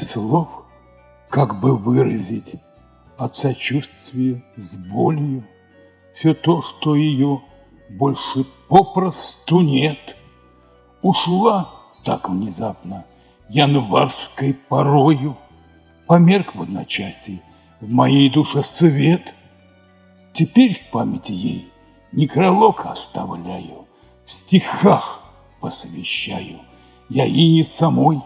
слов, как бы выразить от сочувствия с болью все то, что ее больше попросту нет. Ушла так внезапно январской порою, Померк в одночасье в моей душе свет. Теперь в памяти ей некролог оставляю, В стихах посвящаю я и не самой.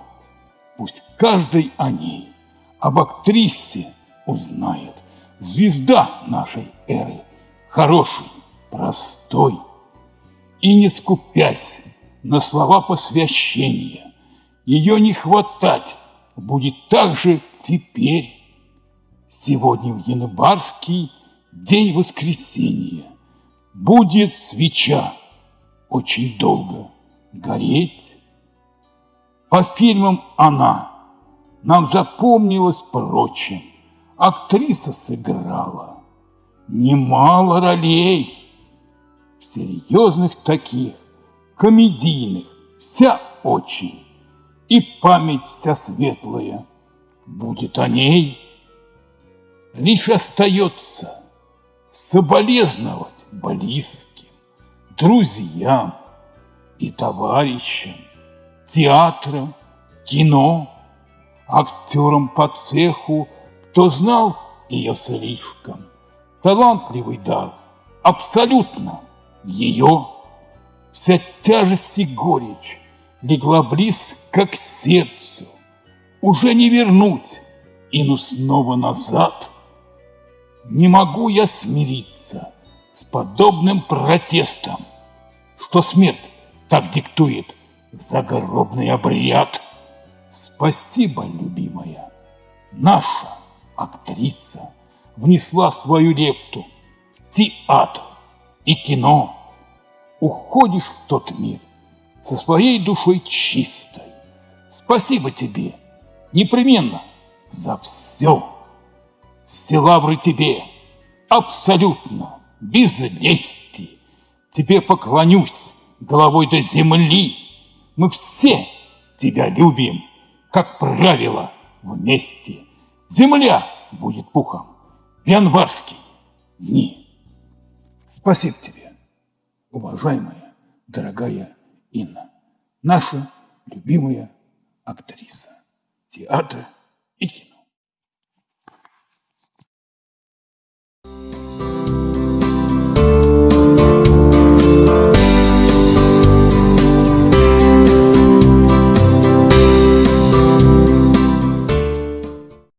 Пусть каждый о ней, об актрисе узнает, Звезда нашей эры, хороший, простой. И не скупясь на слова посвящения, Ее не хватать будет так же теперь. Сегодня в январский день воскресенья Будет свеча очень долго гореть. По фильмам она нам запомнилась прочим. Актриса сыграла немало ролей, серьезных таких, комедийных, вся очень, и память вся светлая будет о ней. Лишь остается соболезновать близким, друзьям и товарищам, театрам, кино, актерам по цеху, кто знал ее слишком. Талантливый дар, абсолютно ее. Вся тяжесть и горечь легла близко к сердцу. Уже не вернуть Ину снова назад. Не могу я смириться с подобным протестом, Что смерть так диктует загробный обряд. Спасибо, любимая, наша актриса внесла свою лепту театр и кино уходишь в тот мир со своей душой чистой. Спасибо тебе непременно за все. Все лавры тебе абсолютно, без лести. Тебе поклонюсь головой до земли. Мы все тебя любим, как правило, вместе. Земля будет пухом в январские дни. Спасибо тебе уважаемая, дорогая Инна, наша любимая актриса театра и кино.